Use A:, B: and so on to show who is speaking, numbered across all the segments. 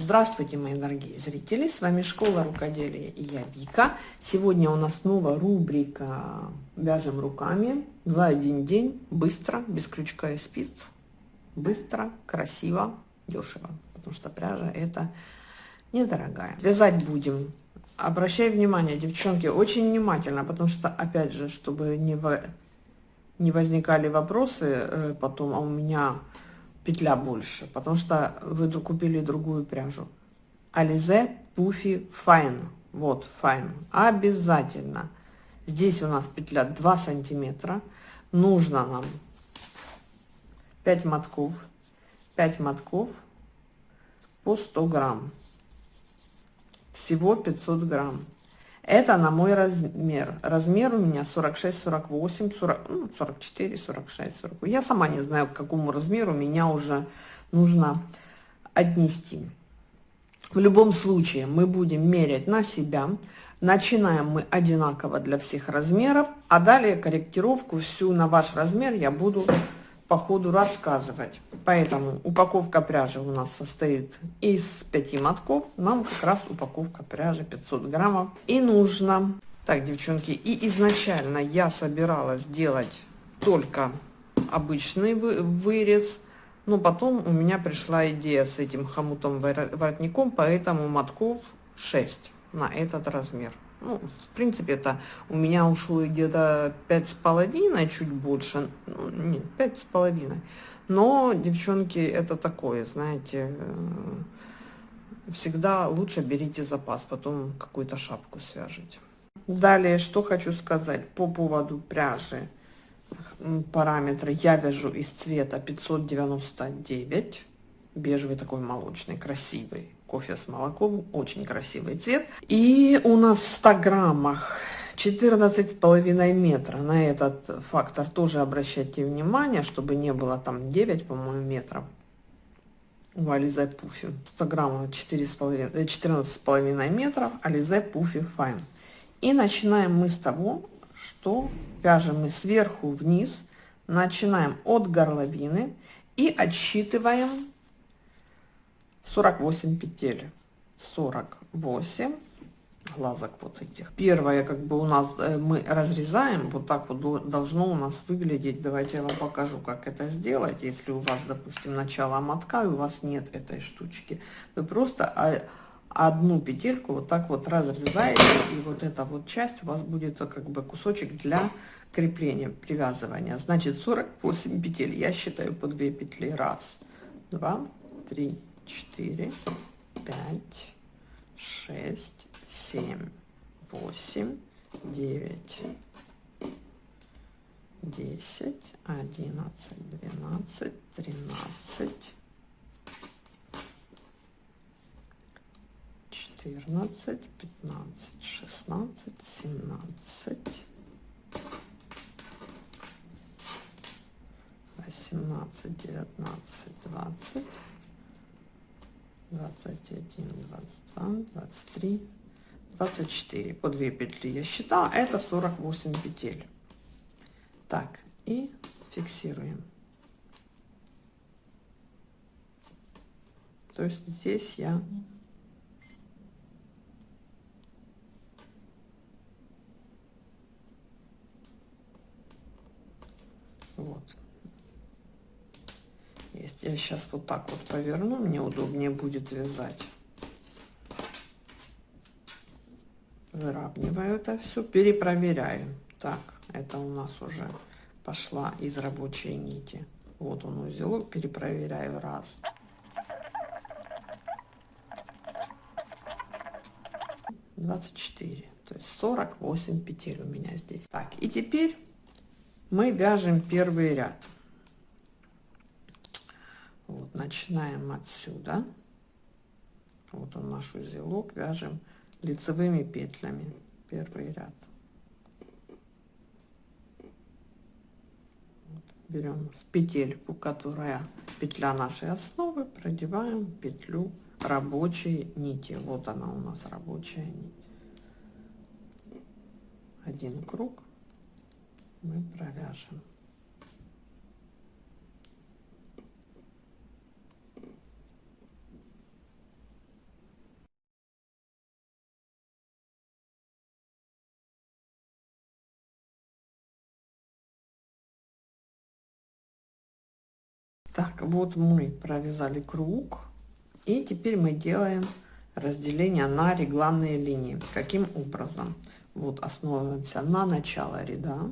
A: Здравствуйте, мои дорогие зрители! С вами Школа Рукоделия и я Вика. Сегодня у нас снова рубрика «Вяжем руками» за один день, быстро, без крючка и спиц. Быстро, красиво, дешево, потому что пряжа это недорогая. Вязать будем. Обращай внимание, девчонки, очень внимательно, потому что, опять же, чтобы не, в... не возникали вопросы э, потом, а у меня петля больше, потому что вы купили другую пряжу. Ализе Пуфи Файн. Вот, Файн. Обязательно. Здесь у нас петля 2 сантиметра. Нужно нам 5 мотков. 5 мотков по 100 грамм. Всего 500 грамм. Это на мой размер. Размер у меня 46, 48, 40, 44, 46, 40. Я сама не знаю, к какому размеру меня уже нужно отнести. В любом случае мы будем мерять на себя. Начинаем мы одинаково для всех размеров, а далее корректировку всю на ваш размер я буду по ходу рассказывать. Поэтому упаковка пряжи у нас состоит из 5 мотков. Нам как раз упаковка пряжи 500 граммов и нужно. Так, девчонки, и изначально я собиралась делать только обычный вырез. Но потом у меня пришла идея с этим хомутом воротником, поэтому мотков 6 на этот размер. Ну, в принципе, это у меня ушло где-то пять с половиной, чуть больше, ну, нет, пять с половиной. Но, девчонки, это такое, знаете, э, всегда лучше берите запас, потом какую-то шапку свяжите. Далее, что хочу сказать по поводу пряжи. Параметры я вяжу из цвета 599, бежевый такой молочный, красивый кофе с молоком. Очень красивый цвет. И у нас в 100 граммах 14,5 метра. На этот фактор тоже обращайте внимание, чтобы не было там 9, по-моему, метров. У Ализе Пуфи 100 граммов 14,5 э, метров. Ализе Пуфи Файн. И начинаем мы с того, что вяжем мы сверху вниз. Начинаем от горловины и отсчитываем 48 петель. 48 глазок вот этих. Первое как бы у нас э, мы разрезаем. Вот так вот должно у нас выглядеть. Давайте я вам покажу как это сделать. Если у вас допустим начало мотка и у вас нет этой штучки вы просто одну петельку вот так вот разрезаете и вот эта вот часть у вас будет как бы кусочек для крепления привязывания. Значит 48 петель. Я считаю по 2 петли. Раз два три четыре, пять, шесть, семь, восемь, девять, десять, одиннадцать, двенадцать, тринадцать, четырнадцать, пятнадцать, шестнадцать, семнадцать, восемнадцать, девятнадцать, двадцать. 21, 22, 23, 24. По 2 петли я считала. Это 48 петель. Так, и фиксируем. То есть здесь я вот есть. Я сейчас вот так вот поверну, мне удобнее будет вязать. Выравниваю это все, перепроверяю. Так, это у нас уже пошла из рабочей нити. Вот он узелок, перепроверяю раз. Двадцать четыре, то есть сорок восемь петель у меня здесь. Так, и теперь мы вяжем первый ряд. Начинаем отсюда. Вот он наш узелок. Вяжем лицевыми петлями первый ряд. Берем в петельку, которая петля нашей основы, продеваем петлю рабочей нити. Вот она у нас рабочая нить. Один круг мы провяжем. Так, вот мы провязали круг. И теперь мы делаем разделение на регланные линии. Каким образом? Вот основываемся на начало ряда.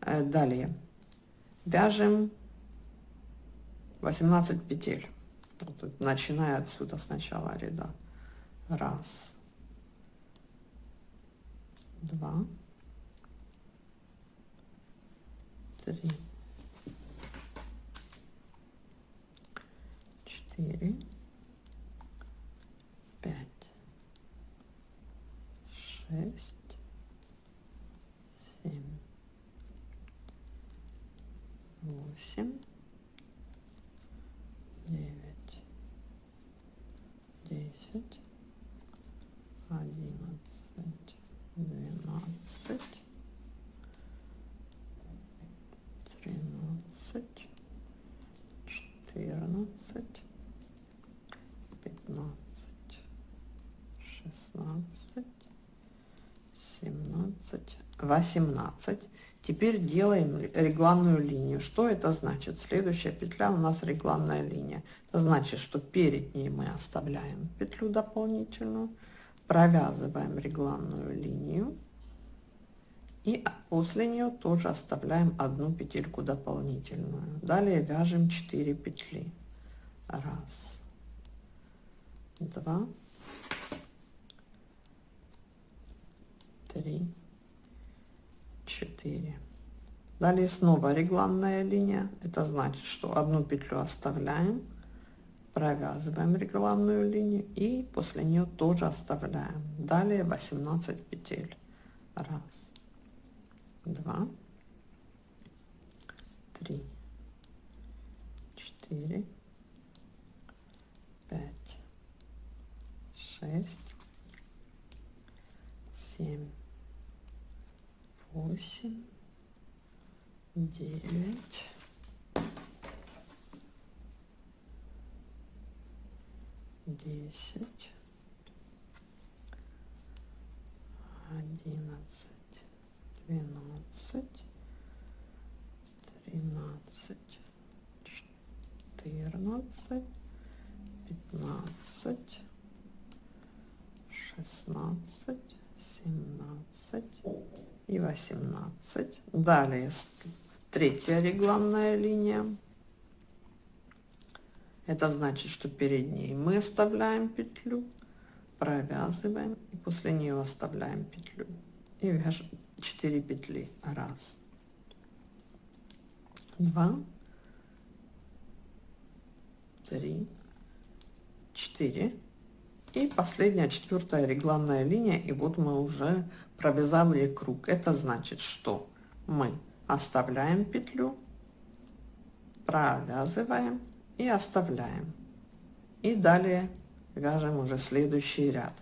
A: Э, далее вяжем 18 петель. Вот, начиная отсюда с начала ряда. Раз, два, три, четыре, пять, шесть, семь, восемь, 2,17. Теперь делаем регланную линию. Что это значит? Следующая петля у нас регланная линия. Это значит, что перед ней мы оставляем петлю дополнительную, провязываем регланную линию и после нее тоже оставляем одну петельку дополнительную. Далее вяжем 4 петли. Раз, два, три, 4 далее снова регланная линия. Это значит что одну петлю оставляем провязываем регланную линию и после нее тоже оставляем. Далее 18 петель. Раз два три четыре пять шесть семь восемь, девять, десять, одиннадцать, двенадцать, тринадцать, четырнадцать, пятнадцать, шестнадцать, семнадцать и 18 далее третья регланная линия. Это значит что перед ней мы оставляем петлю провязываем и после нее оставляем петлю. И вяжем 4 петли. Раз. Два. Три. Четыре и последняя четвертая регланная линия и вот мы уже провязали круг. Это значит что мы оставляем петлю провязываем и оставляем. И далее вяжем уже следующий ряд.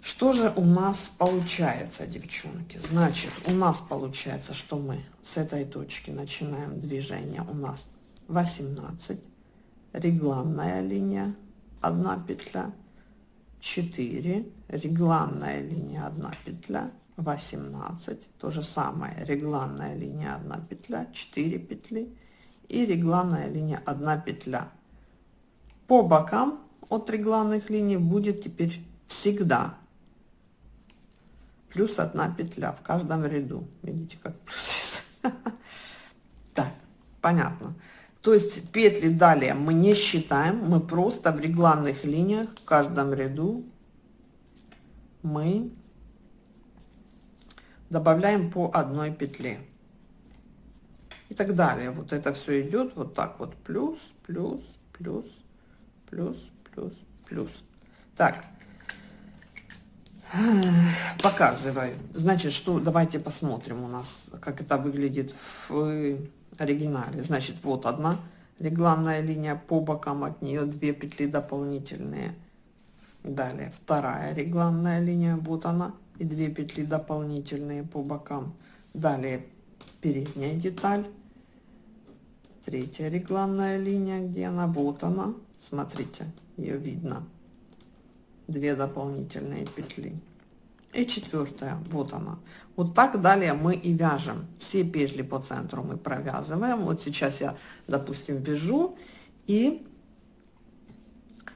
A: Что же у нас получается девчонки? Значит у нас получается что мы с этой точки начинаем движение. У нас 18 регланная линия 1 петля 4 регланная линия 1 петля 18 то же самое регланная линия 1 петля 4 петли и регланная линия 1 петля. По бокам от регланных линий будет теперь всегда плюс 1 петля в каждом ряду. Видите как так понятно то есть петли далее мы не считаем, мы просто в регланных линиях в каждом ряду мы добавляем по одной петле. И так далее. Вот это все идет вот так вот. Плюс, плюс, плюс, плюс, плюс, плюс. Так. Показываю. Значит, что давайте посмотрим у нас, как это выглядит в оригинале. Значит, вот одна регланная линия по бокам от нее две петли дополнительные. Далее вторая регланная линия, вот она, и две петли дополнительные по бокам. Далее передняя деталь, третья регланная линия, где она, вот она, смотрите, ее видно, две дополнительные петли. и четвертая вот она вот так далее мы и вяжем. Все петли по центру мы провязываем. Вот сейчас я допустим вяжу и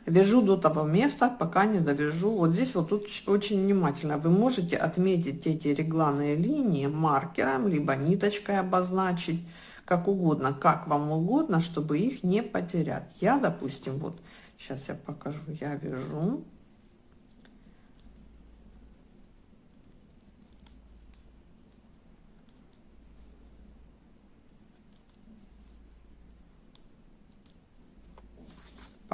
A: вяжу до того места пока не довяжу. Вот здесь вот тут очень внимательно. Вы можете отметить эти регланные линии маркером либо ниточкой обозначить как угодно как вам угодно чтобы их не потерять. Я допустим вот сейчас я покажу я вяжу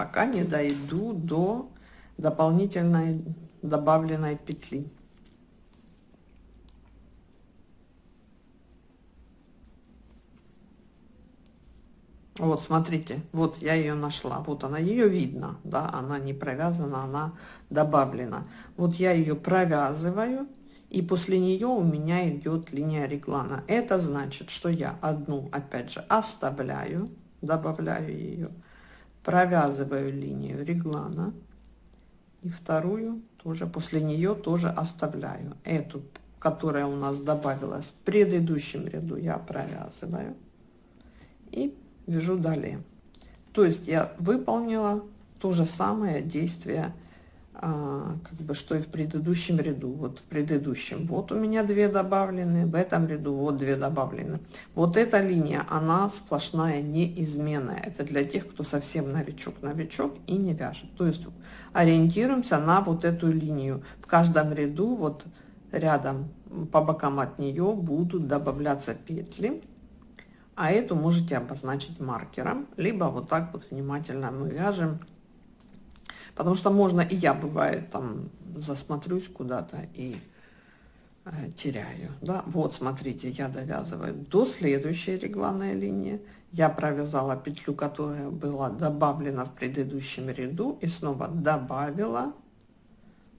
A: пока не дойду до дополнительной добавленной петли. Вот, смотрите, вот я ее нашла. Вот она, ее видно, да, она не провязана, она добавлена. Вот я ее провязываю, и после нее у меня идет линия реглана. Это значит, что я одну, опять же, оставляю, добавляю ее провязываю линию реглана и вторую тоже после нее тоже оставляю. Эту которая у нас добавилась в предыдущем ряду я провязываю и вяжу далее. То есть я выполнила то же самое действие а, как бы что и в предыдущем ряду. Вот в предыдущем. Вот у меня две добавлены в этом ряду вот две добавлены вот эта линия она сплошная неизменная. Это для тех кто совсем новичок новичок и не вяжет. То есть ориентируемся на вот эту линию. В каждом ряду вот рядом по бокам от нее будут добавляться петли. А эту можете обозначить маркером либо вот так вот внимательно мы вяжем Потому что можно, и я бывает там засмотрюсь куда-то и э, теряю. Да? Вот, смотрите, я довязываю до следующей регланной линии. Я провязала петлю, которая была добавлена в предыдущем ряду, и снова добавила,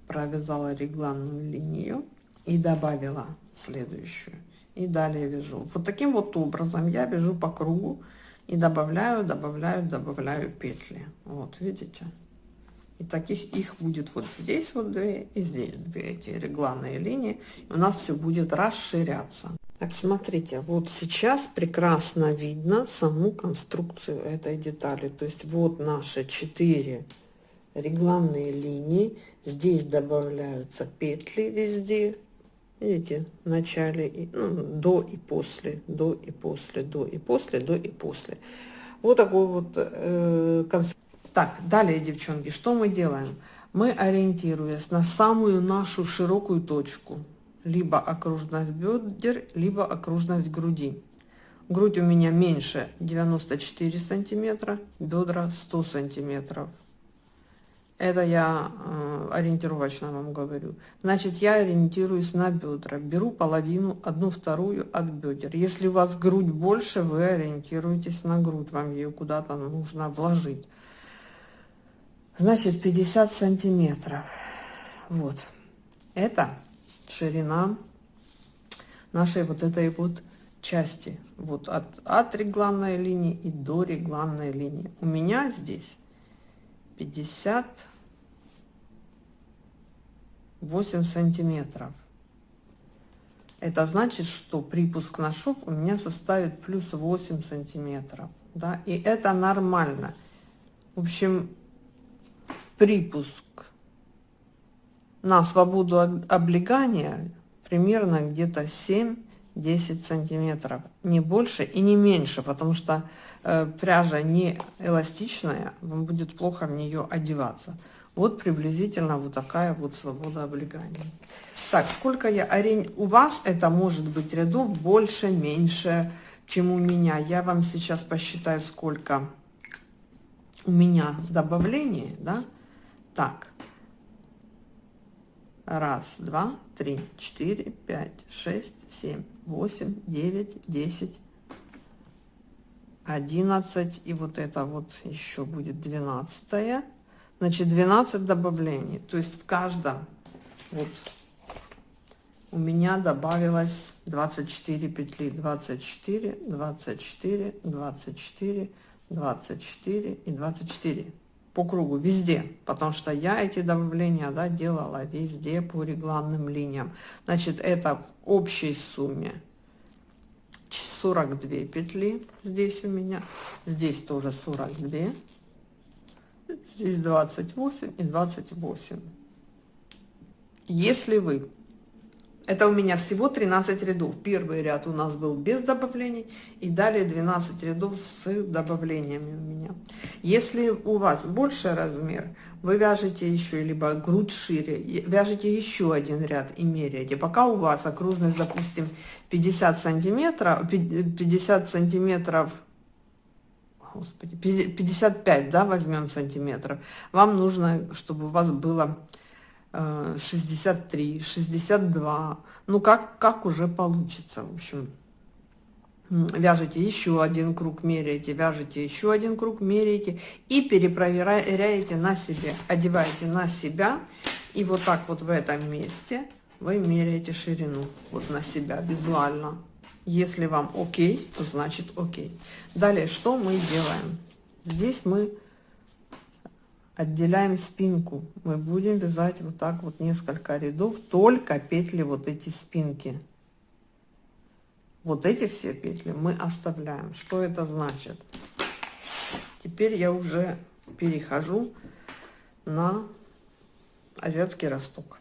A: провязала регланную линию и добавила следующую. И далее вяжу. Вот таким вот образом я вяжу по кругу и добавляю, добавляю, добавляю петли. Вот, видите? И таких их будет вот здесь вот две и здесь две эти регланные линии. И у нас все будет расширяться. Так, смотрите, вот сейчас прекрасно видно саму конструкцию этой детали. То есть вот наши четыре регланные линии. Здесь добавляются петли везде. Видите, в начале, ну, до и после, до и после, до и после, до и после. Вот такой вот э, конструкция. Так, далее, девчонки, что мы делаем? Мы, ориентируясь на самую нашу широкую точку, либо окружность бедер, либо окружность груди. Грудь у меня меньше 94 сантиметра, бедра 100 сантиметров. Это я э, ориентировочно вам говорю. Значит, я ориентируюсь на бедра. Беру половину, одну вторую от бедер. Если у вас грудь больше, вы ориентируетесь на грудь. Вам ее куда-то нужно вложить значит 50 сантиметров. Вот. Это ширина нашей вот этой вот части. Вот от, от регланной линии и до регланной линии. У меня здесь 58 сантиметров. Это значит что припуск на шов у меня составит плюс 8 сантиметров. Да и это нормально. В общем припуск на свободу облегания примерно где-то 7-10 сантиметров. Не больше и не меньше потому что э, пряжа не эластичная вам будет плохо в нее одеваться. Вот приблизительно вот такая вот свобода облегания. Так сколько я орень у вас? Это может быть рядов больше меньше чем у меня. Я вам сейчас посчитаю сколько у меня добавление да так. Раз, два, три, четыре, пять, шесть, семь, восемь, девять, десять, одиннадцать. И вот это вот еще будет двенадцатое. Значит, 12 добавлений. То есть в каждом вот у меня добавилось 24 петли 24 24 24 24 и 24 по кругу, везде, потому что я эти добавления да, делала везде по регланным линиям. Значит, это в общей сумме 42 петли здесь у меня, здесь тоже 42, здесь 28 и 28. Если вы это у меня всего 13 рядов. Первый ряд у нас был без добавлений, и далее 12 рядов с добавлениями у меня. Если у вас больше размер, вы вяжете еще, либо грудь шире, вяжете еще один ряд и меряете. Пока у вас окружность, допустим, 50 сантиметров, 50 сантиметров, господи, 55, да, возьмем сантиметров, вам нужно, чтобы у вас было 63, э, 62, ну как, как уже получится, в общем. Вяжете еще один круг, меряете, вяжете еще один круг, меряете и перепроверяете на себе, одеваете на себя и вот так вот в этом месте вы меряете ширину вот на себя визуально. Если вам окей, то значит окей. Далее, что мы делаем? Здесь мы отделяем спинку. Мы будем вязать вот так вот несколько рядов только петли вот эти спинки. Вот эти все петли мы оставляем. Что это значит? Теперь я уже перехожу на азиатский росток.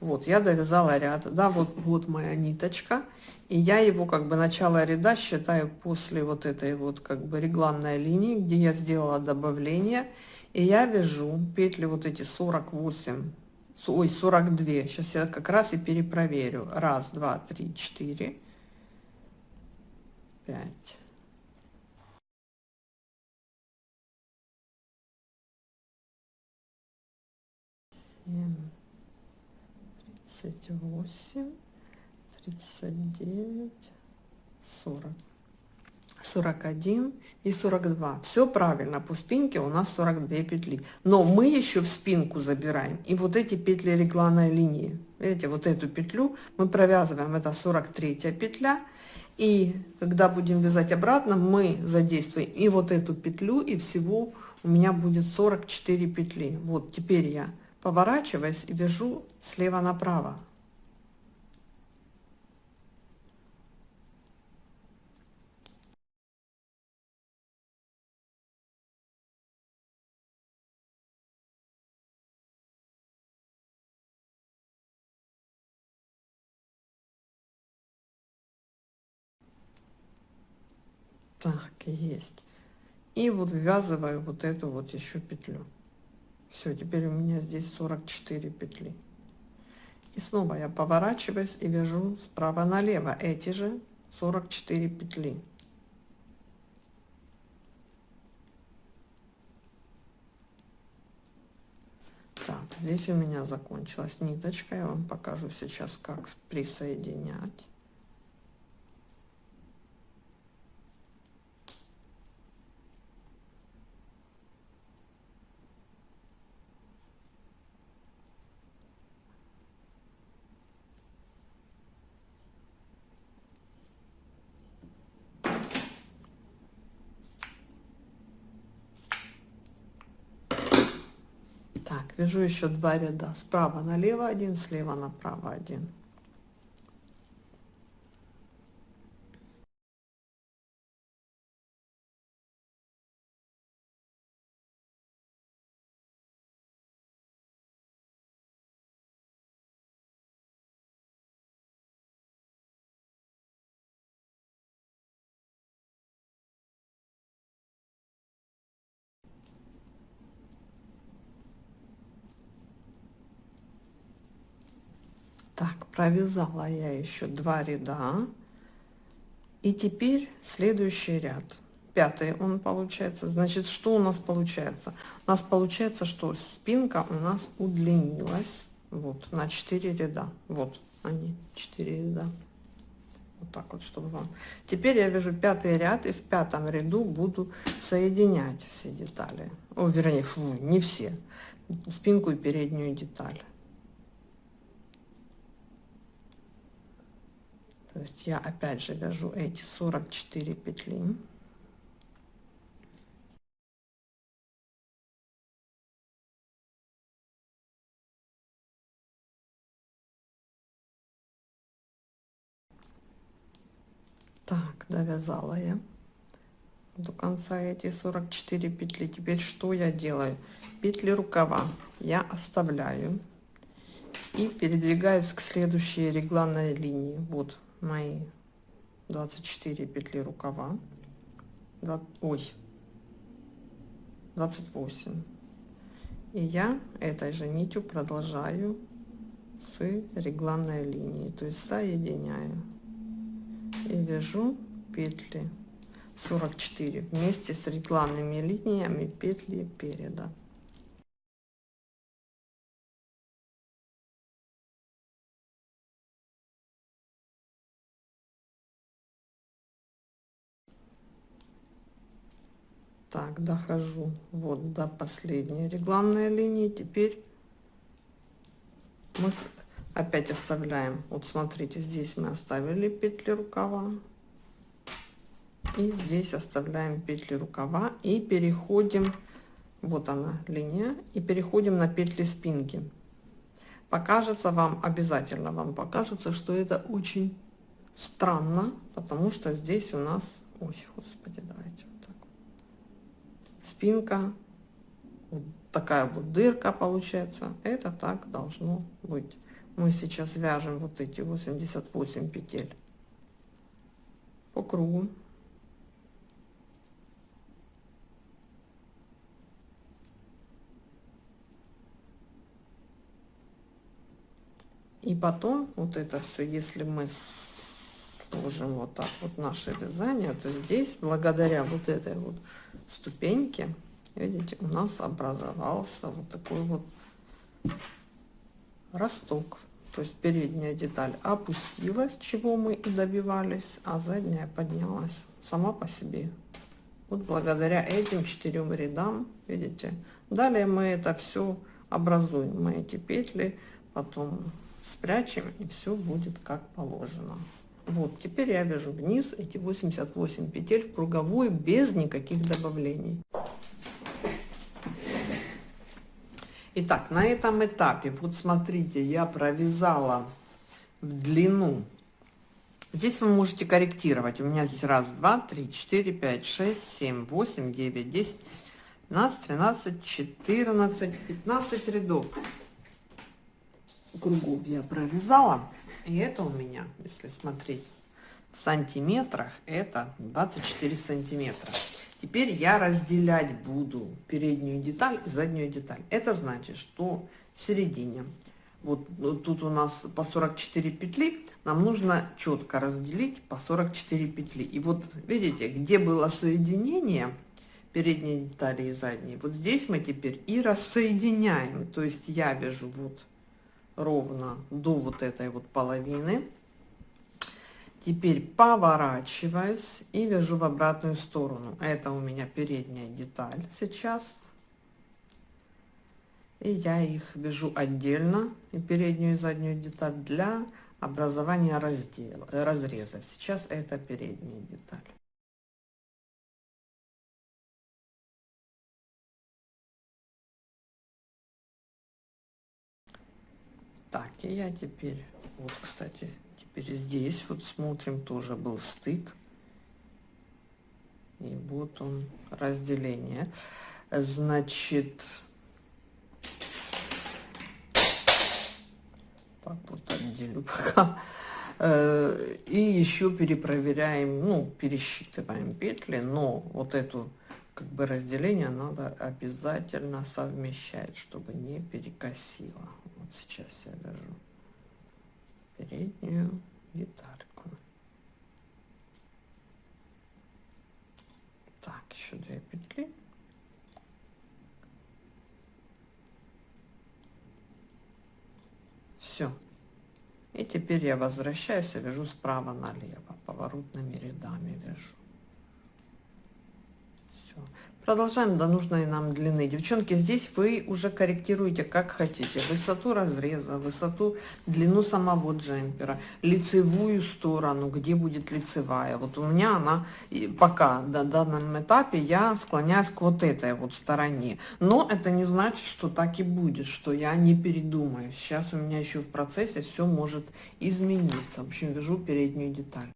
A: Вот я довязала ряд. Да вот вот моя ниточка. И я его как бы начало ряда считаю после вот этой вот как бы регланной линии где я сделала добавление и я вяжу петли вот эти 48 ой 42 сейчас я как раз и перепроверю. Раз два три четыре. Пять. Семь. Тридцать восемь. Тридцать девять. Сорок 41 и 42 все правильно по спинке у нас 42 петли. Но мы еще в спинку забираем и вот эти петли регланной линии. Видите вот эту петлю мы провязываем это 43 петля. И когда будем вязать обратно мы задействуем и вот эту петлю и всего у меня будет 44 петли. Вот теперь я поворачиваясь и вяжу слева направо так есть. И вот ввязываю вот эту вот еще петлю. Все теперь у меня здесь 44 петли. И снова я поворачиваюсь и вяжу справа налево. Эти же 44 петли. Так здесь у меня закончилась ниточка. Я вам покажу сейчас как присоединять вяжу еще два ряда. Справа налево один слева направо один так провязала я еще два ряда. И теперь следующий ряд. Пятый он получается. Значит что у нас получается? У нас получается что спинка у нас удлинилась вот на 4 ряда. Вот они 4 ряда. Вот так вот чтобы вам. Теперь я вяжу пятый ряд и в пятом ряду буду соединять все детали. О вернее фу, не все. Спинку и переднюю деталь то есть я опять же вяжу эти 44 петли. Так довязала я до конца эти 44 петли. Теперь что я делаю? Петли рукава я оставляю и передвигаюсь к следующей регланной линии. Вот мои 24 петли рукава. 2, ой, 28. И я этой же нитью продолжаю с регланной линии, то есть соединяю и вяжу петли 44 вместе с регланными линиями петли переда. Так, дохожу вот до последней регланной линии. Теперь мы опять оставляем. Вот смотрите, здесь мы оставили петли рукава. И здесь оставляем петли рукава и переходим, вот она линия, и переходим на петли спинки. Покажется вам, обязательно вам покажется, что это очень странно, потому что здесь у нас, ой, господи, давайте спинка, вот такая вот дырка получается. Это так должно быть. Мы сейчас вяжем вот эти 88 петель по кругу. И потом вот это все, если мы сложим вот так вот наше вязание, то здесь благодаря вот этой вот ступеньке, видите, у нас образовался вот такой вот росток. То есть передняя деталь опустилась, чего мы и добивались, а задняя поднялась сама по себе. Вот благодаря этим четырем рядам, видите. Далее мы это все образуем. Мы эти петли потом спрячем и все будет как положено. Вот, теперь я вяжу вниз эти 88 петель в круговую без никаких добавлений. Итак, на этом этапе, вот смотрите, я провязала в длину. Здесь вы можете корректировать. У меня здесь раз, два, три, четыре, пять, шесть, семь, восемь, девять, десять, двенадцать, тринадцать, четырнадцать, пятнадцать рядов кругов я провязала. И это у меня, если смотреть в сантиметрах, это 24 сантиметра. Теперь я разделять буду переднюю деталь и заднюю деталь. Это значит, что в середине, вот, вот тут у нас по 44 петли, нам нужно четко разделить по 44 петли. И вот видите, где было соединение передней детали и задней, вот здесь мы теперь и рассоединяем. То есть я вяжу вот ровно до вот этой вот половины. Теперь поворачиваюсь и вяжу в обратную сторону. Это у меня передняя деталь сейчас. И я их вяжу отдельно, и переднюю и заднюю деталь, для образования раздела, разреза. Сейчас это передняя деталь. Так, и я теперь, вот, кстати, теперь здесь вот смотрим, тоже был стык. И вот он, разделение. Значит, так вот отделю пока. Э, и еще перепроверяем, ну, пересчитываем петли, но вот эту как бы разделение надо обязательно совмещать, чтобы не перекосило. Вот сейчас я вяжу переднюю детальку. Так, еще две петли. Все. И теперь я возвращаюсь и вяжу справа налево, поворотными рядами вяжу. Продолжаем до нужной нам длины. Девчонки, здесь вы уже корректируете как хотите. Высоту разреза, высоту, длину самого джемпера, лицевую сторону, где будет лицевая. Вот у меня она пока на данном этапе я склоняюсь к вот этой вот стороне. Но это не значит, что так и будет, что я не передумаю. Сейчас у меня еще в процессе все может измениться. В общем, вяжу переднюю деталь.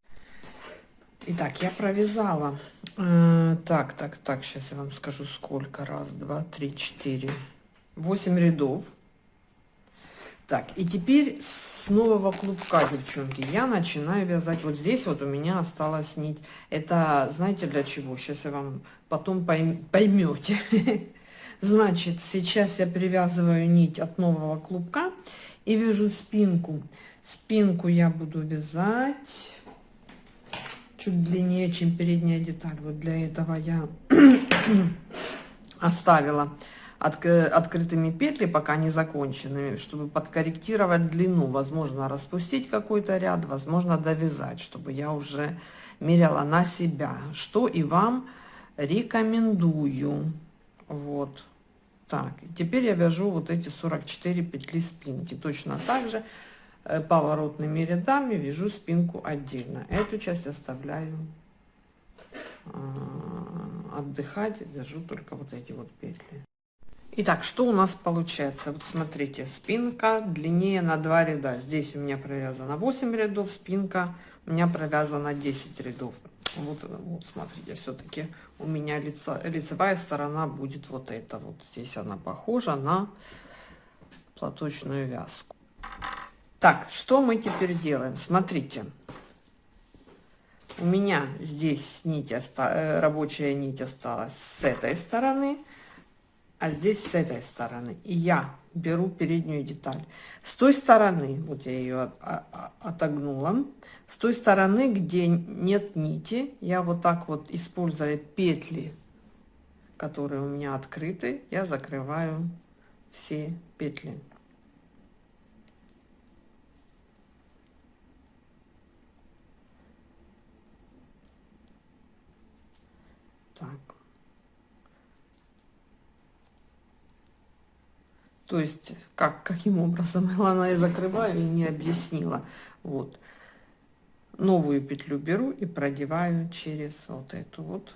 A: Итак, я провязала. Э, так, так, так, сейчас я вам скажу, сколько. Раз, два, три, четыре. Восемь рядов. Так, и теперь с нового клубка, девчонки, я начинаю вязать. Вот здесь вот у меня осталась нить. Это, знаете, для чего? Сейчас я вам потом поймете. Значит, сейчас я привязываю нить от нового клубка и вяжу спинку. Спинку я буду вязать чуть длиннее, чем передняя деталь. Вот для этого я оставила от, открытыми петли, пока не законченными, чтобы подкорректировать длину. Возможно, распустить какой-то ряд, возможно, довязать, чтобы я уже меряла на себя. Что и вам рекомендую. Вот. Так, теперь я вяжу вот эти 44 петли спинки. Точно так же поворотными рядами вяжу спинку отдельно. Эту часть оставляю э, отдыхать, вяжу только вот эти вот петли. Итак, что у нас получается? Вот смотрите, спинка длиннее на 2 ряда. Здесь у меня провязано 8 рядов, спинка у меня провязано 10 рядов. Вот, вот смотрите, все-таки у меня лицо, лицевая сторона будет вот эта. Вот здесь она похожа на платочную вязку. Так, что мы теперь делаем? Смотрите, у меня здесь нить, э, рабочая нить осталась с этой стороны а здесь с этой стороны. И я беру переднюю деталь. С той стороны, вот я ее отогнула, с той стороны, где нет нити, я вот так вот, используя петли, которые у меня открыты, я закрываю все петли. То есть, как, каким образом она и закрываю и не объяснила. Вот. Новую петлю беру и продеваю через вот эту вот.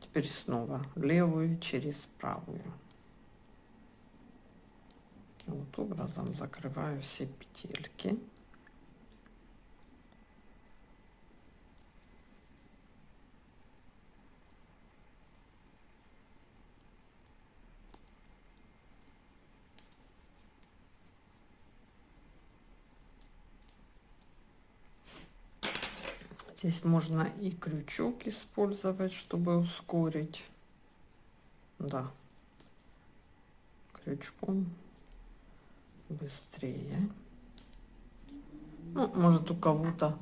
A: Теперь снова левую через правую. Таким вот образом закрываю все петельки. Здесь можно и крючок использовать, чтобы ускорить. Да, крючком быстрее. Ну, может у кого-то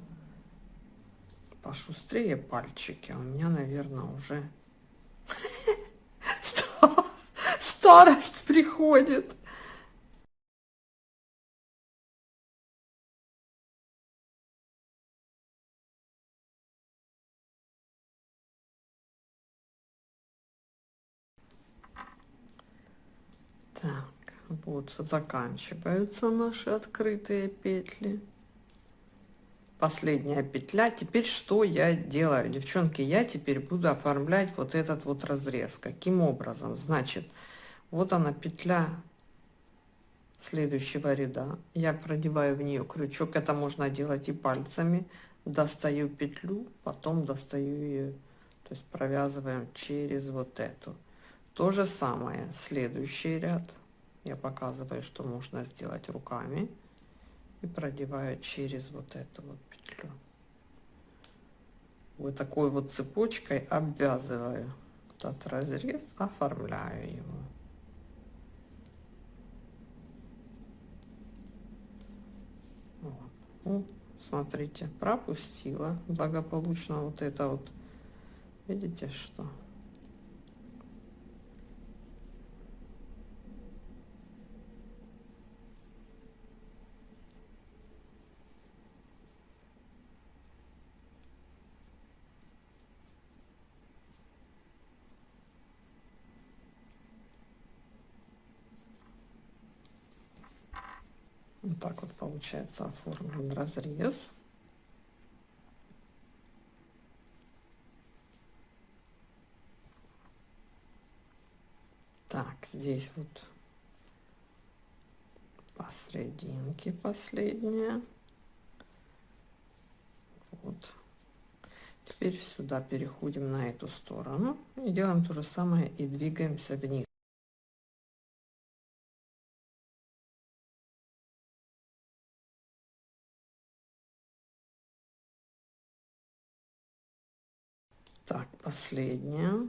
A: пошустрее пальчики, а у меня, наверное, уже старость приходит. Вот заканчиваются наши открытые петли. Последняя петля. Теперь что я делаю? Девчонки, я теперь буду оформлять вот этот вот разрез. Каким образом? Значит, вот она петля следующего ряда. Я продеваю в нее крючок. Это можно делать и пальцами. Достаю петлю, потом достаю ее, то есть провязываем через вот эту. То же самое, следующий ряд. Я показываю, что можно сделать руками. И продеваю через вот эту вот петлю. Вот такой вот цепочкой обвязываю этот разрез, оформляю его. Вот. Ну, смотрите, пропустила благополучно вот это вот. Видите, что Вот так вот получается оформлен разрез. Так, здесь вот посерединке последняя. Вот. теперь сюда переходим на эту сторону и делаем то же самое и двигаемся вниз последняя.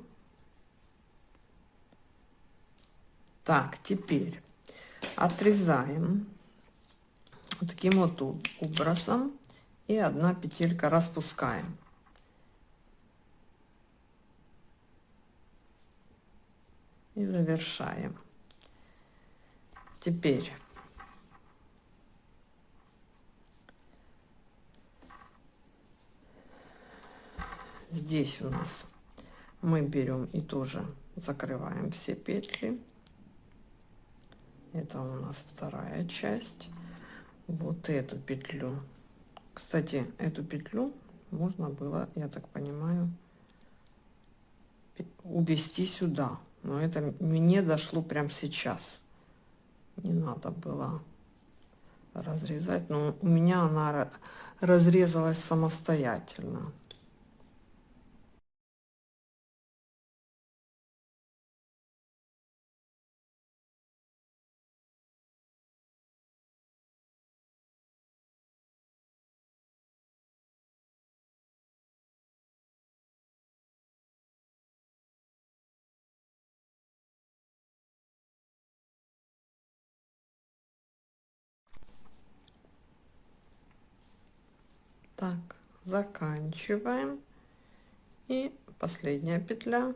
A: Так теперь отрезаем вот таким вот образом и одна петелька распускаем. И завершаем. Теперь здесь у нас мы берем и тоже закрываем все петли. Это у нас вторая часть. Вот эту петлю. Кстати эту петлю можно было я так понимаю увести сюда. Но это мне дошло прям сейчас. Не надо было разрезать. Но у меня она разрезалась самостоятельно заканчиваем. И последняя петля.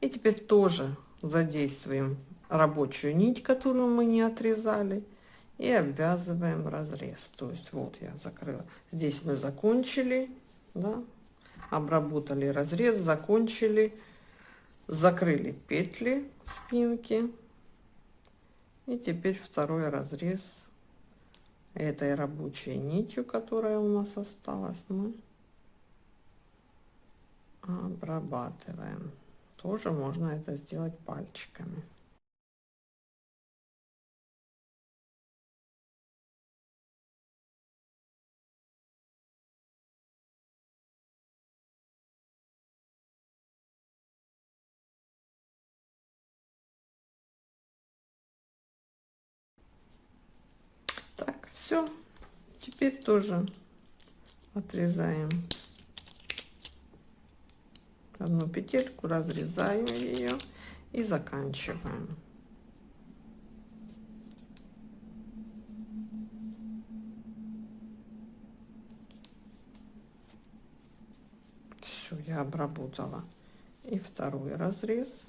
A: И теперь тоже задействуем рабочую нить которую мы не отрезали и обвязываем разрез. То есть вот я закрыла. Здесь мы закончили да, обработали разрез закончили закрыли петли спинки. И теперь второй разрез этой рабочей нитью, которая у нас осталась, мы обрабатываем. Тоже можно это сделать пальчиками. все теперь тоже отрезаем одну петельку разрезаем ее и заканчиваем все я обработала и второй разрез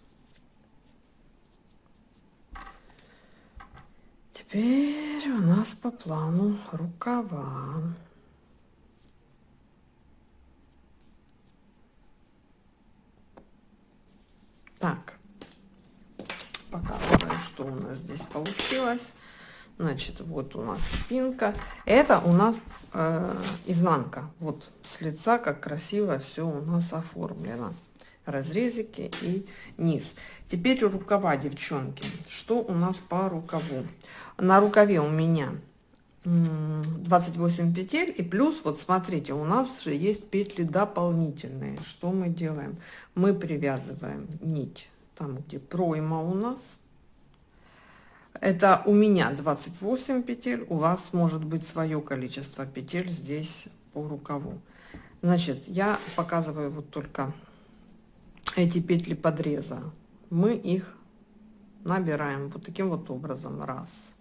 A: Теперь у нас по плану рукава. Так, показываю, что у нас здесь получилось. Значит, вот у нас спинка. Это у нас э, изнанка. Вот с лица, как красиво все у нас оформлено разрезики и низ. Теперь рукава, девчонки. Что у нас по рукаву? На рукаве у меня 28 петель и плюс вот смотрите у нас же есть петли дополнительные что мы делаем мы привязываем нить там где пройма у нас это у меня 28 петель у вас может быть свое количество петель здесь по рукаву. Значит я показываю вот только эти петли подреза. Мы их набираем вот таким вот образом. Раз.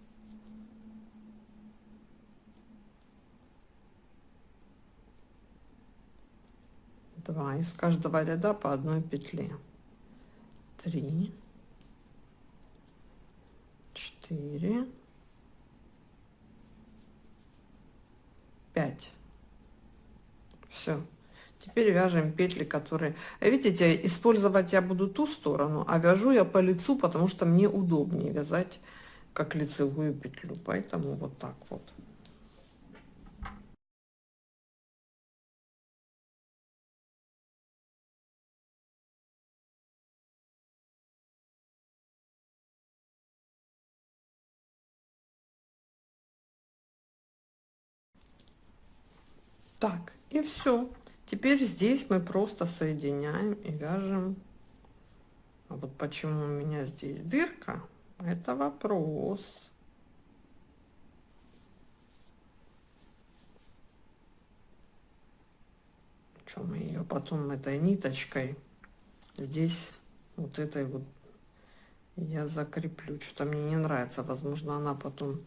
A: Два. Из каждого ряда по одной петле. Три четыре пять все Теперь вяжем петли, которые... Видите, использовать я буду ту сторону, а вяжу я по лицу, потому что мне удобнее вязать как лицевую петлю. Поэтому вот так вот. И все. Теперь здесь мы просто соединяем и вяжем. А вот почему у меня здесь дырка, это вопрос. Что мы ее потом этой ниточкой здесь вот этой вот я закреплю. Что-то мне не нравится. Возможно, она потом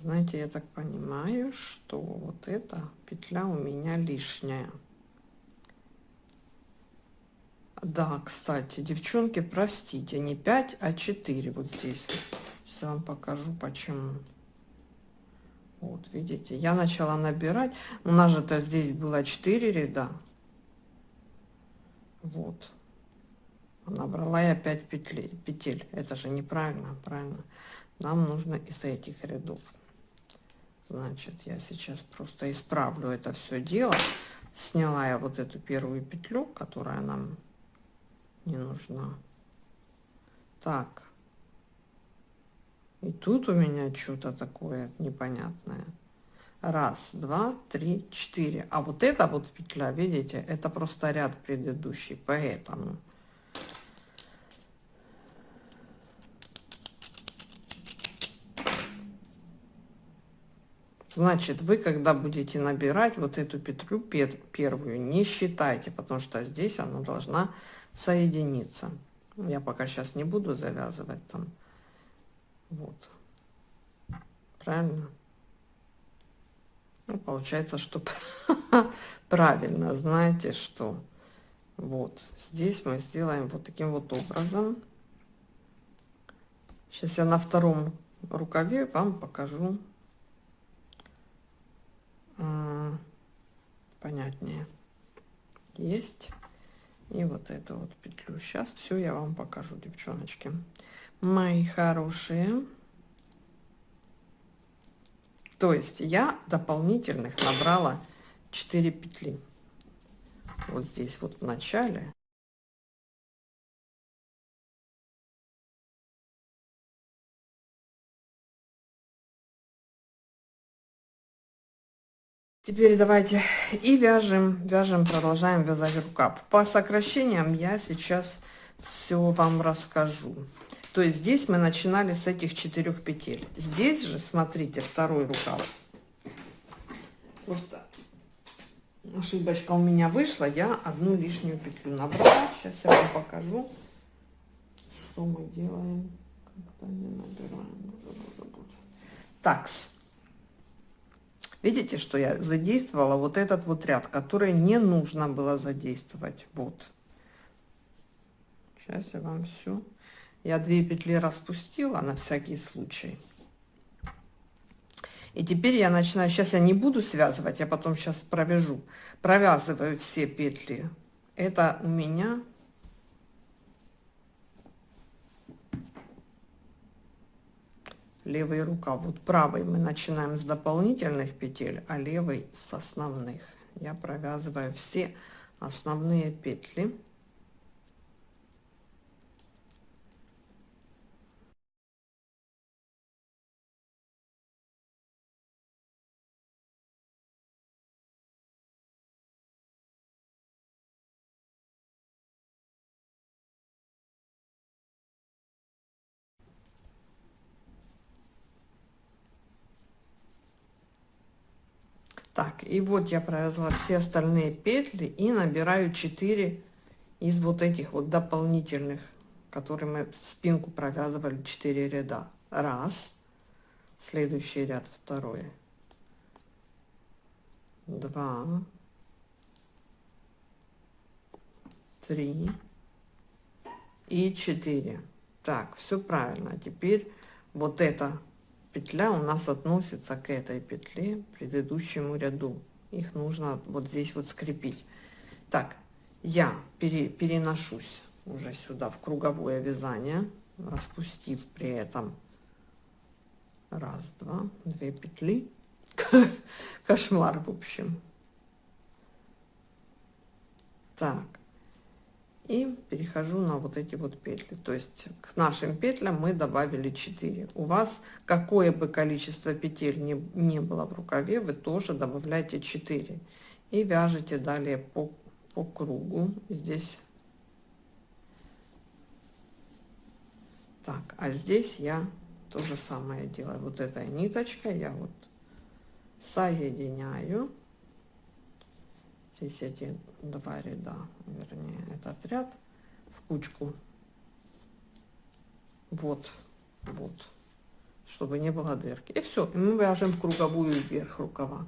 A: знаете я так понимаю что вот эта петля у меня лишняя. Да кстати девчонки простите не 5 а 4 вот здесь. Сейчас вам покажу почему. Вот видите я начала набирать. У нас же то здесь было 4 ряда. Вот. Набрала я 5 петель петель. Это же неправильно правильно. Нам нужно из этих рядов значит я сейчас просто исправлю это все дело. Сняла я вот эту первую петлю которая нам не нужна. Так. И тут у меня что-то такое непонятное. Раз два три четыре. А вот эта вот петля видите это просто ряд предыдущий поэтому Значит, вы, когда будете набирать вот эту петлю первую, не считайте, потому что здесь она должна соединиться. Я пока сейчас не буду завязывать там. Вот. Правильно? Ну, получается, что правильно. Знаете что? Вот. Здесь мы сделаем вот таким вот образом. Сейчас я на втором рукаве вам покажу понятнее. Есть. И вот эту вот петлю. Сейчас все я вам покажу девчоночки. Мои хорошие. То есть я дополнительных набрала 4 петли. Вот здесь вот в начале Теперь давайте и вяжем, вяжем, продолжаем вязать рукав. По сокращениям я сейчас все вам расскажу. То есть здесь мы начинали с этих четырех петель. Здесь же, смотрите, второй рукав. Просто ошибочка у меня вышла, я одну лишнюю петлю набрала. Сейчас я вам покажу, что мы делаем. Такс. Видите, что я задействовала вот этот вот ряд, который не нужно было задействовать. Вот. Сейчас я вам все. Я две петли распустила на всякий случай. И теперь я начинаю, сейчас я не буду связывать, я потом сейчас провяжу. Провязываю все петли. Это у меня левый рукав. Вот правый мы начинаем с дополнительных петель, а левый с основных. Я провязываю все основные петли. так и вот я провязала все остальные петли и набираю 4 из вот этих вот дополнительных которые мы спинку провязывали 4 ряда. Раз. Следующий ряд второй. Два. Три. И 4 так все правильно. Теперь вот это петля у нас относится к этой петле предыдущему ряду. Их нужно вот здесь вот скрепить. Так я пере, переношусь уже сюда в круговое вязание распустив при этом раз два две петли. Кошмар в общем. Так И перехожу на вот эти вот петли. То есть к нашим петлям мы добавили 4. У вас какое бы количество петель не, не было в рукаве, вы тоже добавляете 4. И вяжете далее по, по кругу. Здесь так, а здесь я то же самое делаю. Вот этой ниточкой я вот соединяю здесь эти два ряда, вернее, этот ряд в кучку. Вот, вот, чтобы не было дырки. И все, и мы вяжем круговую вверх рукава.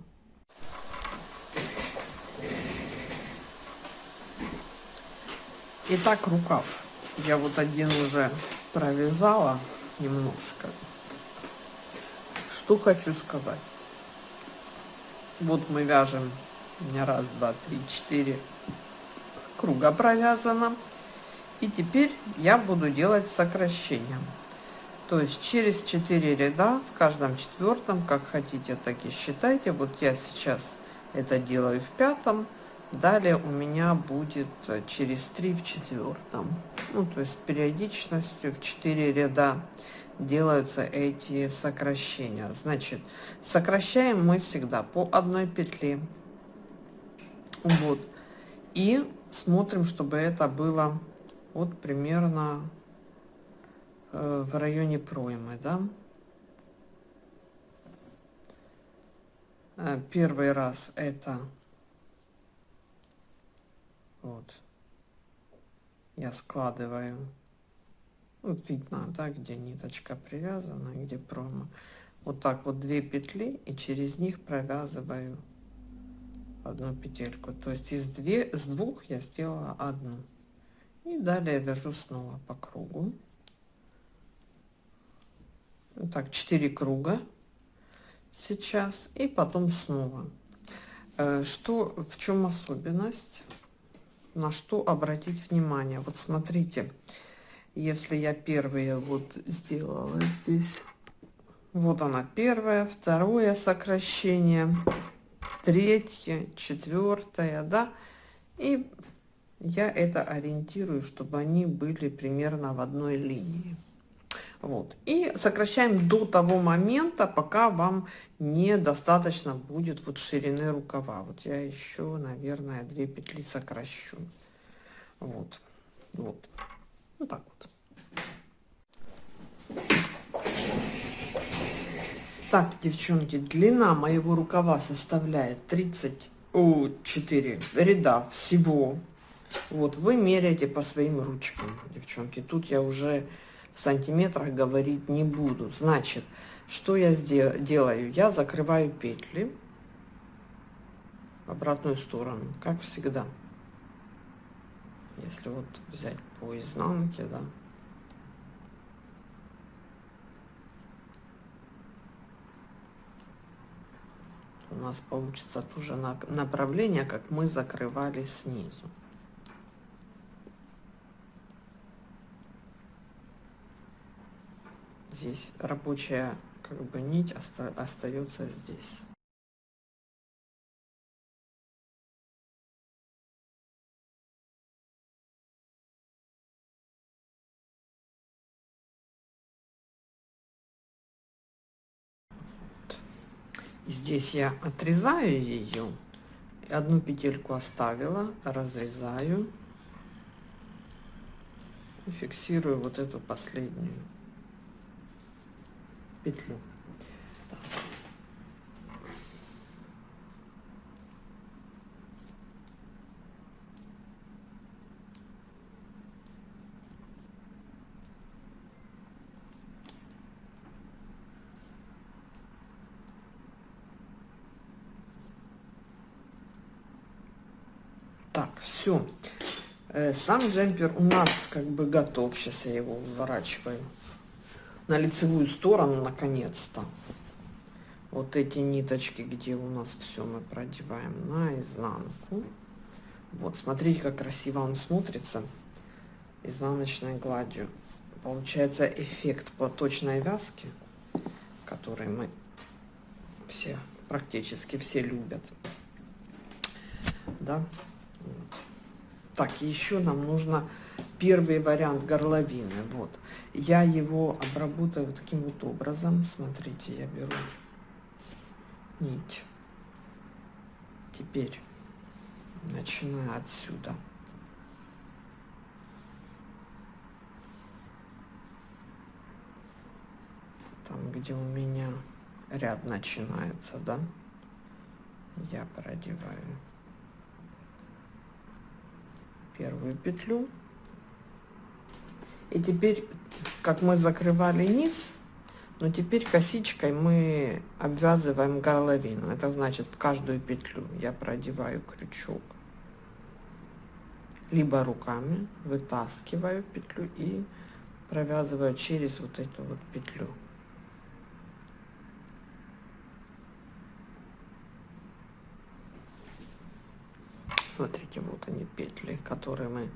A: Итак, рукав. Я вот один уже провязала немножко. Что хочу сказать. Вот мы вяжем у меня раз, два, три, четыре круга провязано. И теперь я буду делать сокращение. То есть через 4 ряда, в каждом четвертом, как хотите, так и считайте. Вот я сейчас это делаю в пятом. Далее у меня будет через 3 в четвертом. Ну, то есть периодичностью в 4 ряда делаются эти сокращения. Значит, сокращаем мы всегда по одной петле. Вот. И смотрим, чтобы это было вот примерно э, в районе проймы, да. Э, первый раз это вот я складываю вот видно да где ниточка привязана где промо вот так вот две петли и через них провязываю одну петельку. То есть из две с двух я сделала одну. И далее вяжу снова по кругу. Так 4 круга сейчас и потом снова. Э, что в чем особенность? На что обратить внимание? Вот смотрите если я первые вот сделала здесь вот она первая второе сокращение третье, четвертое, да, и я это ориентирую, чтобы они были примерно в одной линии. Вот. И сокращаем до того момента, пока вам недостаточно будет вот ширины рукава. Вот я еще, наверное, две петли сокращу. Вот. Вот. Вот так вот. Так, девчонки, длина моего рукава составляет 34 ряда всего. Вот, вы меряете по своим ручкам, девчонки. Тут я уже в сантиметрах говорить не буду. Значит, что я делаю? Я закрываю петли в обратную сторону, как всегда. Если вот взять по изнанке, да. У нас получится тоже направление, как мы закрывали снизу. Здесь рабочая как бы нить оста остается здесь. Здесь я отрезаю ее, одну петельку оставила, разрезаю и фиксирую вот эту последнюю петлю. Так, все. Э, сам джемпер у нас как бы готов. Сейчас я его выворачиваю на лицевую сторону наконец-то. Вот эти ниточки, где у нас все мы продеваем на изнанку. Вот, смотрите, как красиво он смотрится изнаночной гладью. Получается эффект платочной вязки, который мы все, практически все любят. Да, Так, еще нам нужно первый вариант горловины. Вот. Я его обработаю вот таким вот образом. Смотрите, я беру нить. Теперь начинаю отсюда. Там, где у меня ряд начинается, да, я продеваю первую петлю. И теперь, как мы закрывали низ, но теперь косичкой мы обвязываем горловину. Это значит, в каждую петлю я продеваю крючок, либо руками вытаскиваю петлю и провязываю через вот эту вот петлю. Смотрите, вот они петли, которые мы,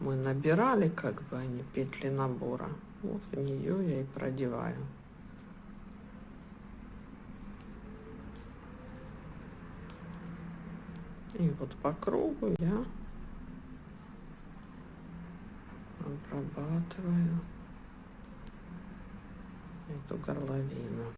A: мы набирали, как бы они петли набора. Вот в нее я и продеваю. И вот по кругу я обрабатываю эту горловину.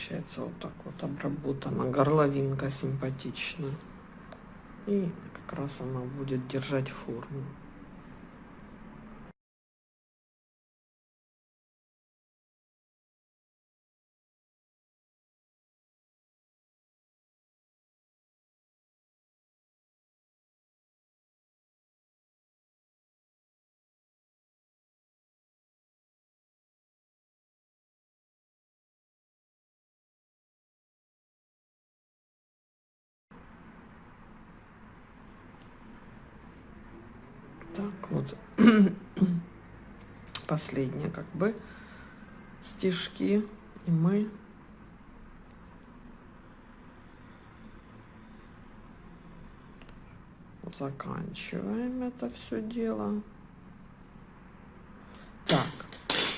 A: Получается вот так вот обработана. Горловинка симпатично и как раз она будет держать форму так вот. Последние как бы. Стежки и мы. Заканчиваем это все дело. Так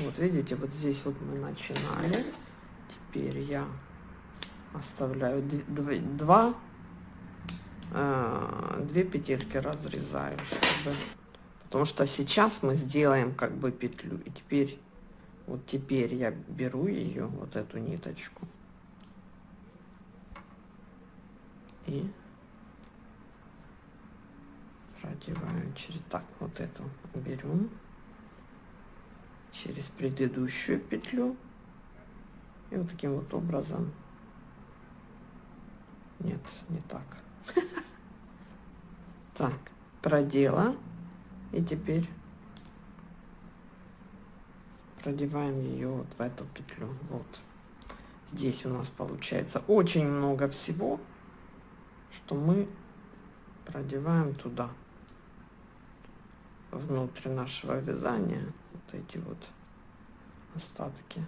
A: вот видите вот здесь вот мы начинали. Теперь я оставляю два э, две петельки разрезаю чтобы Потому что сейчас мы сделаем как бы петлю. И теперь, вот теперь я беру ее, вот эту ниточку. И продеваю через так вот эту берем через предыдущую петлю и вот таким вот образом нет не так так продела и теперь продеваем ее вот в эту петлю. Вот. Здесь у нас получается очень много всего, что мы продеваем туда, внутрь нашего вязания. Вот эти вот остатки.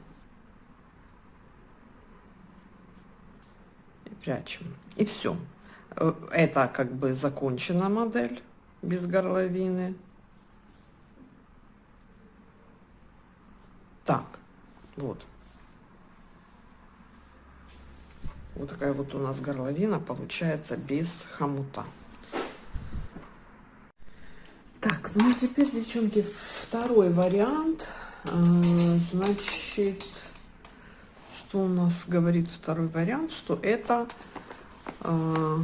A: И прячем. И все. Э, это как бы закончена модель без горловины. Так, вот. Вот такая вот у нас горловина получается без хомута. Так, ну а теперь, девчонки, второй вариант. А, значит, что у нас говорит второй вариант? Что это а,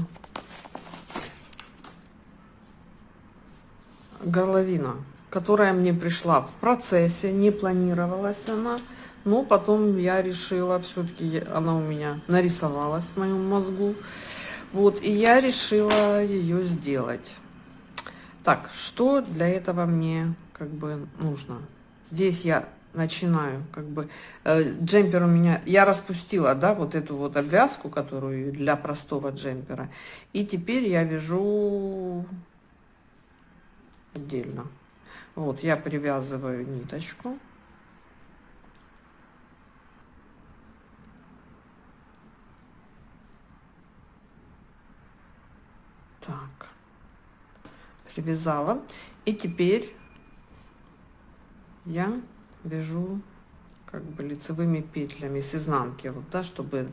A: горловина которая мне пришла в процессе, не планировалась она, но потом я решила, все-таки она у меня нарисовалась в моем мозгу, вот, и я решила ее сделать. Так, что для этого мне как бы нужно? Здесь я начинаю, как бы, э, джемпер у меня, я распустила, да, вот эту вот обвязку, которую для простого джемпера, и теперь я вяжу отдельно. Вот, я привязываю ниточку. Так, привязала. И теперь я вяжу как бы лицевыми петлями с изнанки, вот, да, чтобы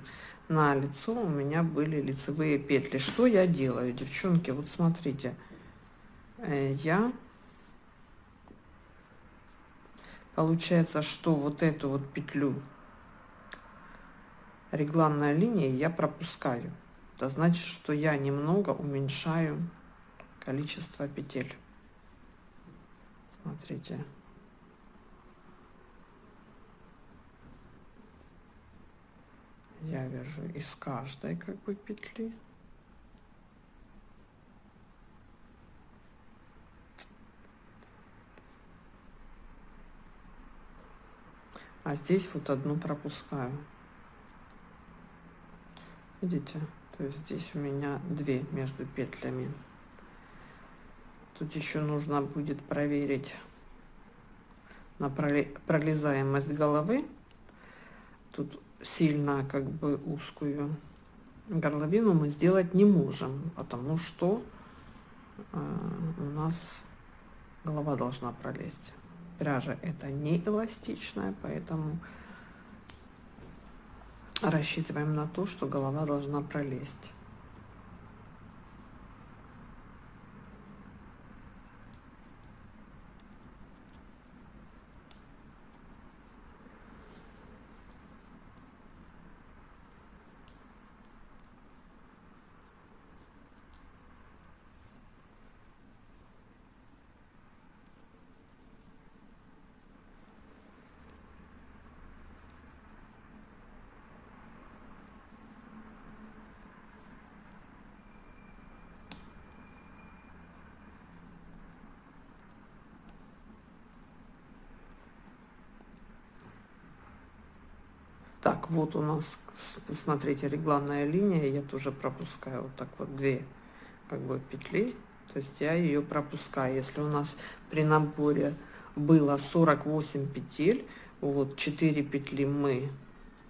A: на лицо у меня были лицевые петли. Что я делаю, девчонки? Вот смотрите, э, я получается, что вот эту вот петлю регланная линия я пропускаю. Это значит, что я немного уменьшаю количество петель. Смотрите. Я вяжу из каждой как бы петли. А здесь вот одну пропускаю. Видите? То есть здесь у меня две между петлями. Тут еще нужно будет проверить на пролезаемость головы. Тут сильно как бы узкую горловину мы сделать не можем, потому что э, у нас голова должна пролезть. Пряжа это не эластичная, поэтому рассчитываем на то, что голова должна пролезть. Вот у нас, смотрите, регланная линия, я тоже пропускаю вот так вот две как бы петли, то есть я ее пропускаю. Если у нас при наборе было 48 петель, вот 4 петли мы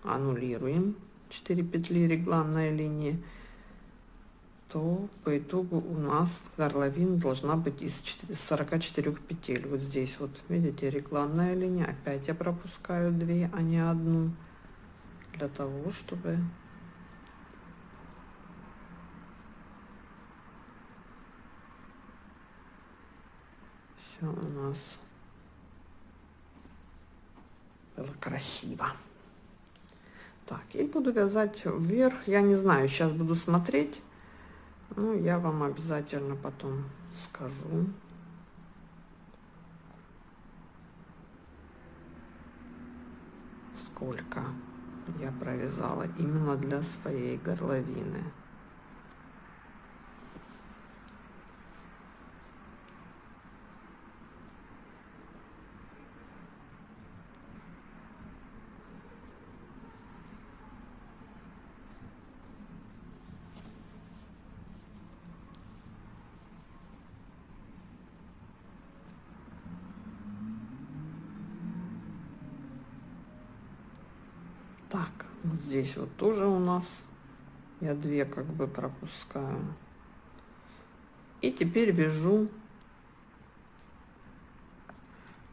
A: аннулируем, 4 петли регланной линии, то по итогу у нас горловина должна быть из 44 петель. Вот здесь вот, видите, регланная линия, опять я пропускаю 2, а не одну для того, чтобы все у нас было красиво. Так, и буду вязать вверх. Я не знаю, сейчас буду смотреть. Ну, я вам обязательно потом скажу. Сколько я провязала именно для своей горловины. Так, вот здесь вот тоже у нас я две как бы пропускаю. И теперь вяжу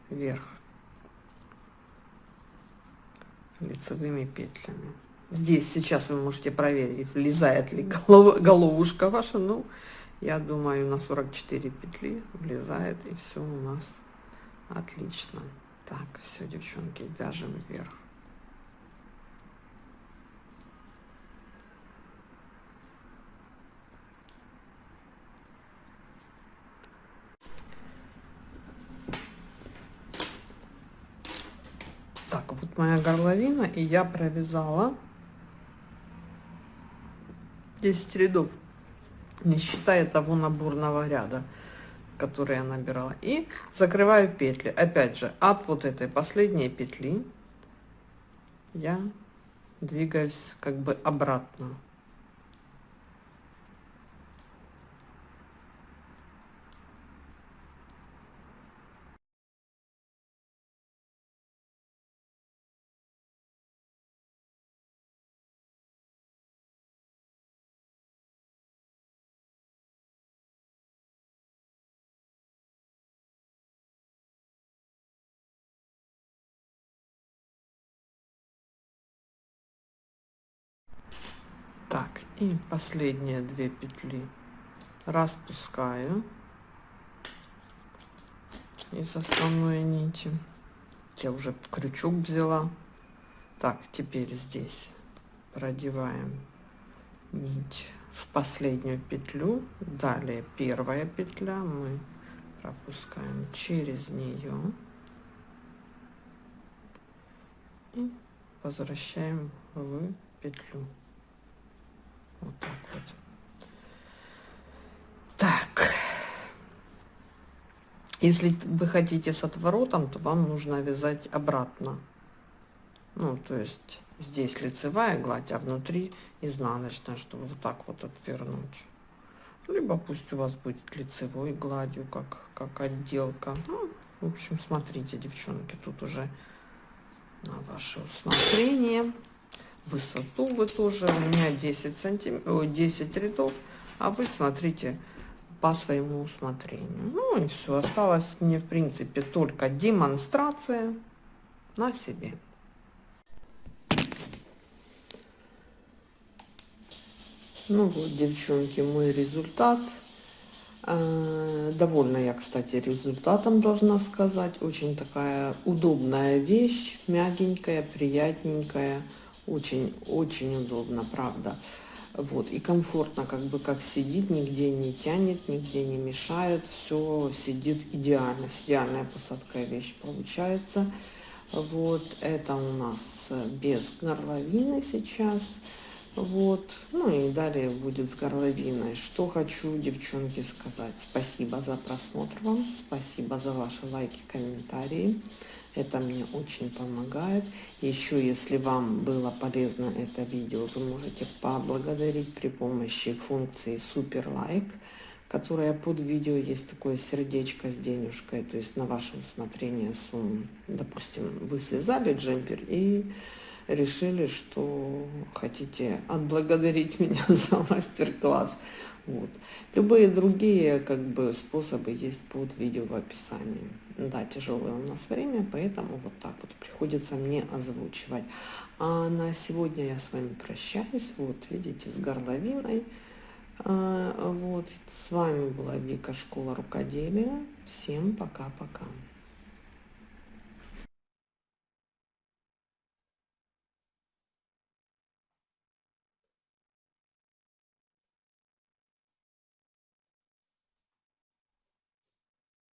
A: вверх лицевыми петлями. Здесь сейчас вы можете проверить, влезает ли голов, головушка ваша. Ну, я думаю, на 44 петли влезает, и все у нас отлично. Так, все, девчонки, вяжем вверх. моя горловина, и я провязала 10 рядов, не считая того наборного ряда, который я набирала. И закрываю петли. Опять же, от вот этой последней петли я двигаюсь как бы обратно. И последние две петли распускаю из основной нити. Я уже крючок взяла. Так теперь здесь продеваем нить в последнюю петлю. Далее первая петля мы пропускаем через нее. И возвращаем в петлю вот так вот. Так. Если вы хотите с отворотом то вам нужно вязать обратно. Ну то есть здесь лицевая гладь а внутри изнаночная чтобы вот так вот отвернуть. Либо пусть у вас будет лицевой гладью как как отделка. Ну, в общем смотрите девчонки тут уже на ваше усмотрение высоту вы тоже у меня 10 сантиметров 10 рядов а вы смотрите по своему усмотрению. Ну и все осталось мне в принципе только демонстрация на себе. Ну вот девчонки мой результат. А, довольна я кстати результатом должна сказать. Очень такая удобная вещь мягенькая приятненькая очень очень удобно правда. Вот и комфортно как бы как сидит нигде не тянет нигде не мешает все сидит идеально идеальная посадка вещь получается. Вот это у нас без горловины сейчас. Вот ну и далее будет с горловиной. Что хочу девчонки сказать. Спасибо за просмотр вам спасибо за ваши лайки комментарии это мне очень помогает еще если вам было полезно это видео вы можете поблагодарить при помощи функции супер лайк которая под видео есть такое сердечко с денежкой то есть на ваше усмотрение сумму допустим вы связали джемпер и решили, что хотите отблагодарить меня за мастер-класс. Вот. Любые другие как бы способы есть под видео в описании. Да, тяжелое у нас время, поэтому вот так вот приходится мне озвучивать. А на сегодня я с вами прощаюсь. Вот, видите, с горловиной. А, вот, с вами была Вика Школа Рукоделия. Всем пока-пока.